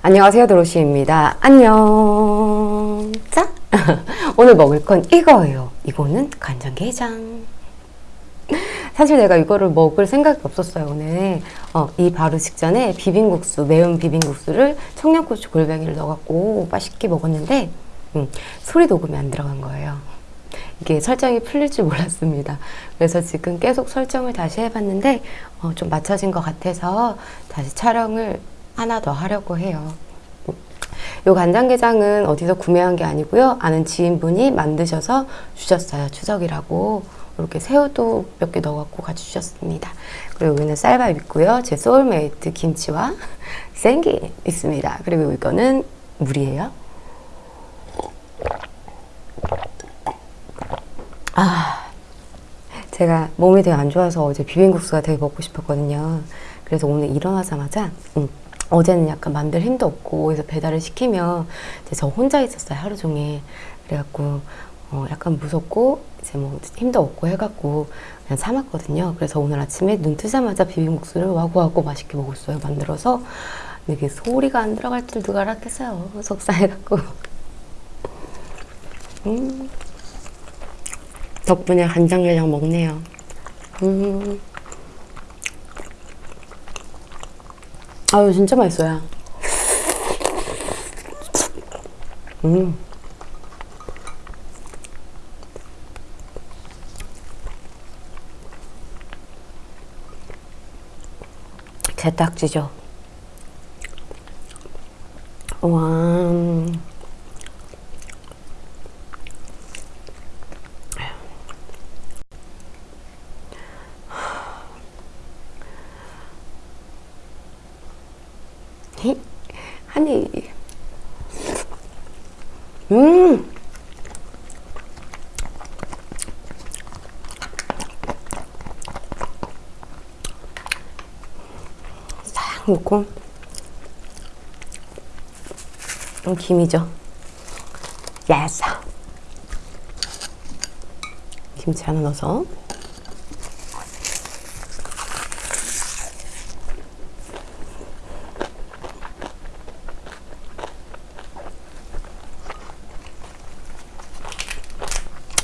안녕하세요 도로시입니다. 안녕. 자 오늘 먹을 건 이거예요. 이거는 간장게장. 사실 내가 이거를 먹을 생각이 없었어요 오늘. 어, 이 바로 직전에 비빔국수 매운 비빔국수를 청양고추 골뱅이를 넣어갖고 맛있게 먹었는데 음, 소리 녹음이 안 들어간 거예요. 이게 설정이 풀릴 줄 몰랐습니다. 그래서 지금 계속 설정을 다시 해봤는데 어, 좀 맞춰진 것 같아서 다시 촬영을 하나 더 하려고 해요. 요 간장게장은 어디서 구매한 게 아니고요. 아는 지인분이 만드셔서 주셨어요. 추석이라고. 이렇게 새우도 몇 개 넣어갖고 같이 주셨습니다. 그리고 여기는 쌀밥 있고요. 제 소울메이트 김치와 생김 있습니다. 그리고 이거는 물이에요. 아, 제가 몸이 되게 안 좋아서 어제 비빔국수가 되게 먹고 싶었거든요. 그래서 오늘 일어나자마자 음, 어제는 약간 만들 힘도 없고 그래서 배달을 시키면 이제 저 혼자 있었어요 하루 종일. 그래갖고 어 약간 무섭고 이제 뭐 힘도 없고 해갖고 그냥 참았거든요. 그래서 오늘 아침에 눈 뜨자마자 비빔국수를 와구와구 맛있게 먹었어요 만들어서. 이게 소리가 안 들어갈 줄 누가 알았겠어요 속상해갖고. 음. 덕분에 간장게장 먹네요. 음 아유 진짜 맛있어요 음. 게딱지죠 와 아니 음 싹 넣고 이 김이죠? 예스 김치 하나 넣어서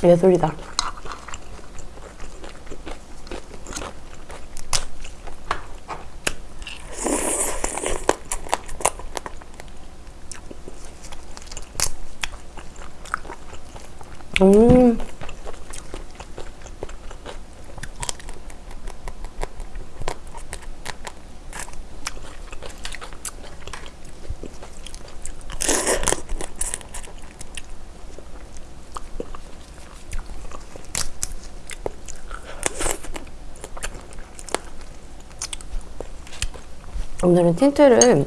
예술이다. 음. 오늘은 틴트를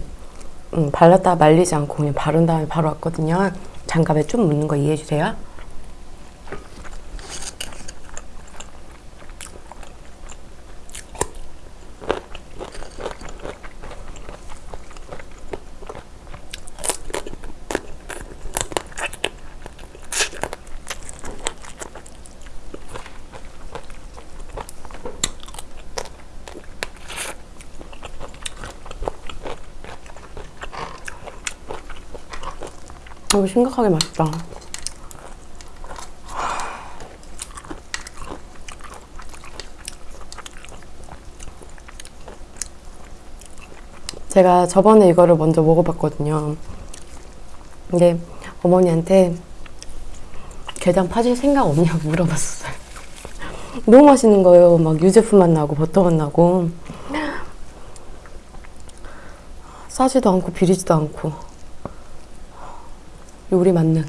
음, 발랐다 말리지 않고 그냥 바른 다음에 바로 왔거든요. 장갑에 좀 묻는 거 이해해 주세요. 어, 심각하게 맛있다. 제가 저번에 이거를 먼저 먹어봤거든요. 근데 어머니한테 게장 파실 생각 없냐고 물어봤었어요. 너무 맛있는 거예요. 막 유제품 맛 나고 버터 맛 나고 싸지도 않고 비리지도 않고 요리 만능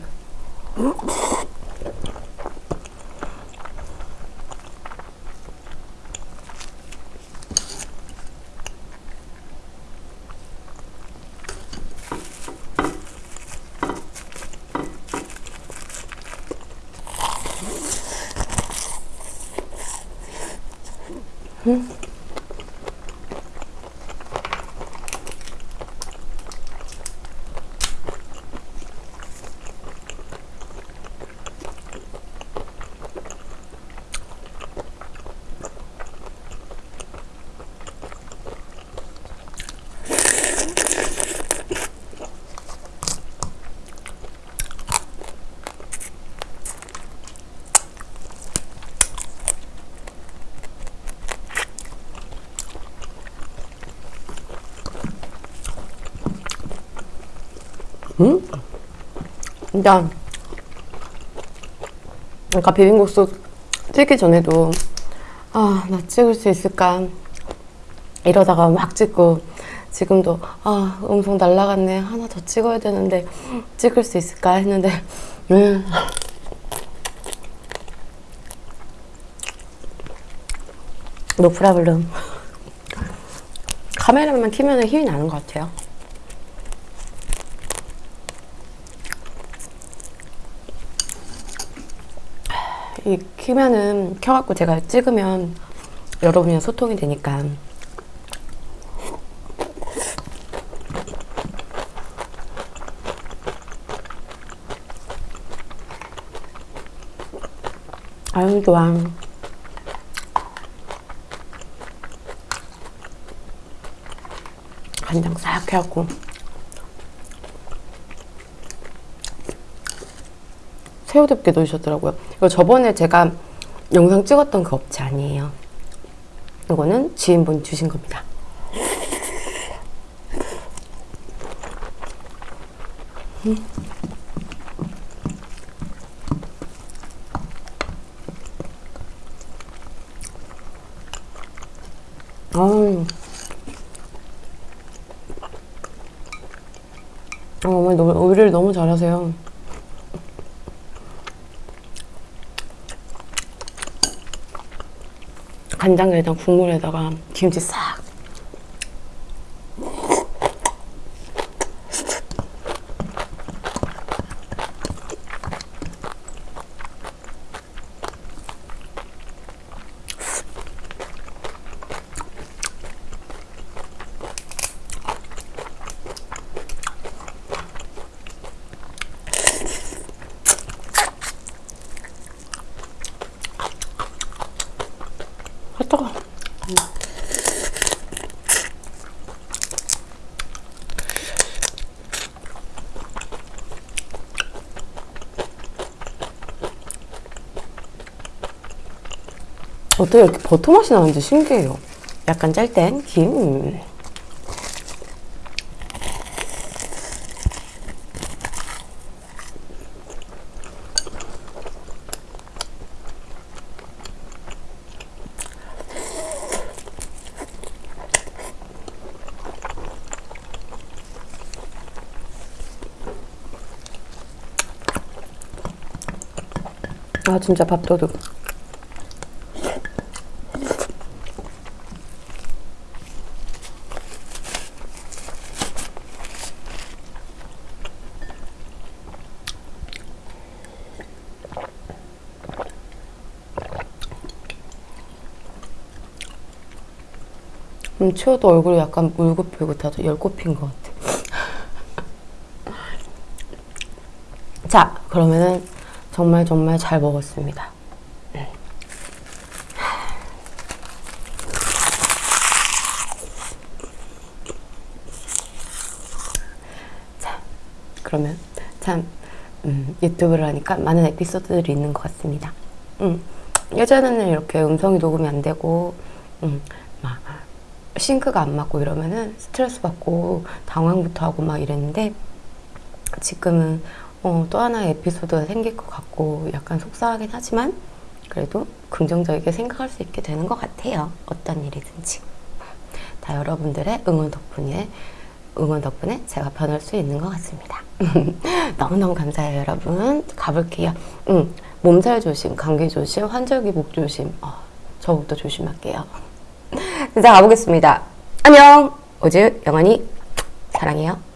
진짜 아까 비빔국수 찍기 전에도 아 나 찍을 수 있을까? 이러다가 막 찍고 지금도 아 음성 날라갔네. 하나 더 찍어야 되는데 찍을 수 있을까? 했는데 음. 노 프라블럼 카메라만 키면 힘이 나는 것 같아요 이 키면은 켜갖고 제가 찍으면 여러분이랑 소통이 되니까. 아유 좋아. 간장 싹 해갖고 새우덮개 넣으셨더라고요 이거 저번에 제가 영상 찍었던 그 업체 아니에요 이거는 지인분 주신 겁니다 음. 어, 어머니 너무, 요리를 너무 잘하세요. 간장게장 국물에다가 김치 싹. 아, 뜨거. 어떻게 이렇게 버터 맛이 나는지 신기해요. 약간 짤땐 김. 아 진짜 밥도둑. 음, 치워도 얼굴이 약간 울긋불긋하죠. 열꽃핀 것 같아. 자, 그러면은 정말 정말 잘 먹었습니다. 음. 자, 그러면 참 음, 유튜브를 하니까 많은 에피소드들이 있는 것 같습니다. 음, 예전에는 이렇게 음성이 녹음이 안 되고 음, 막 싱크가 안 맞고 이러면은 스트레스 받고 당황부터 하고 막 이랬는데 지금은 어, 또 하나의 에피소드가 생길 것 같고 약간 속상하긴 하지만 그래도 긍정적이게 생각할 수 있게 되는 것 같아요. 어떤 일이든지. 다 여러분들의 응원 덕분에 응원 덕분에 제가 변할 수 있는 것 같습니다. 너무너무 감사해요, 여러분. 가볼게요. 응, 몸살 조심, 감기 조심, 환절기 목 조심. 어, 저부터 조심할게요. 진짜 가보겠습니다. 안녕! 오즈 영원히 사랑해요.